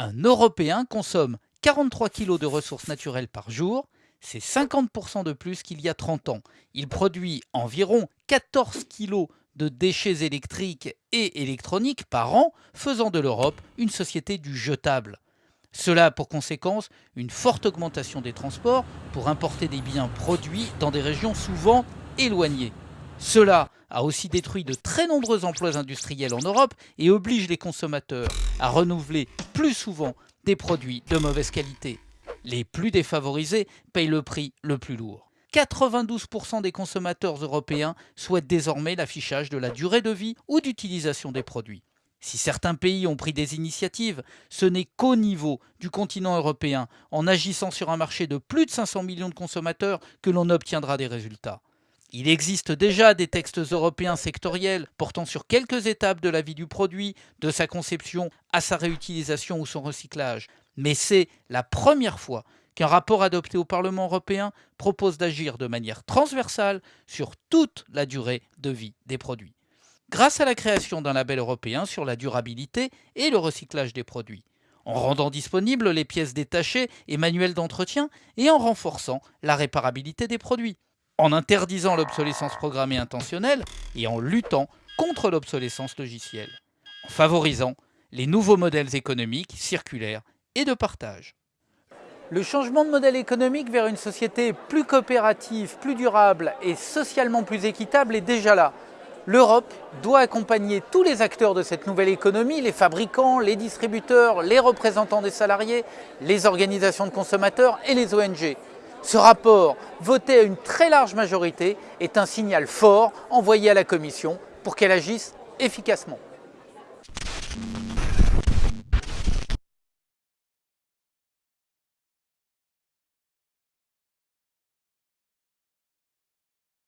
Un Européen consomme 43 kg de ressources naturelles par jour, c'est 50% de plus qu'il y a 30 ans. Il produit environ 14 kg de déchets électriques et électroniques par an, faisant de l'Europe une société du jetable. Cela a pour conséquence une forte augmentation des transports pour importer des biens produits dans des régions souvent éloignées. Cela a aussi détruit de très nombreux emplois industriels en Europe et oblige les consommateurs à renouveler plus souvent des produits de mauvaise qualité. Les plus défavorisés payent le prix le plus lourd. 92% des consommateurs européens souhaitent désormais l'affichage de la durée de vie ou d'utilisation des produits. Si certains pays ont pris des initiatives, ce n'est qu'au niveau du continent européen, en agissant sur un marché de plus de 500 millions de consommateurs, que l'on obtiendra des résultats. Il existe déjà des textes européens sectoriels portant sur quelques étapes de la vie du produit, de sa conception à sa réutilisation ou son recyclage. Mais c'est la première fois qu'un rapport adopté au Parlement européen propose d'agir de manière transversale sur toute la durée de vie des produits. Grâce à la création d'un label européen sur la durabilité et le recyclage des produits, en rendant disponibles les pièces détachées et manuels d'entretien et en renforçant la réparabilité des produits en interdisant l'obsolescence programmée intentionnelle et en luttant contre l'obsolescence logicielle, en favorisant les nouveaux modèles économiques, circulaires et de partage. Le changement de modèle économique vers une société plus coopérative, plus durable et socialement plus équitable est déjà là. L'Europe doit accompagner tous les acteurs de cette nouvelle économie, les fabricants, les distributeurs, les représentants des salariés, les organisations de consommateurs et les ONG. Ce rapport, voté à une très large majorité, est un signal fort envoyé à la Commission pour qu'elle agisse efficacement.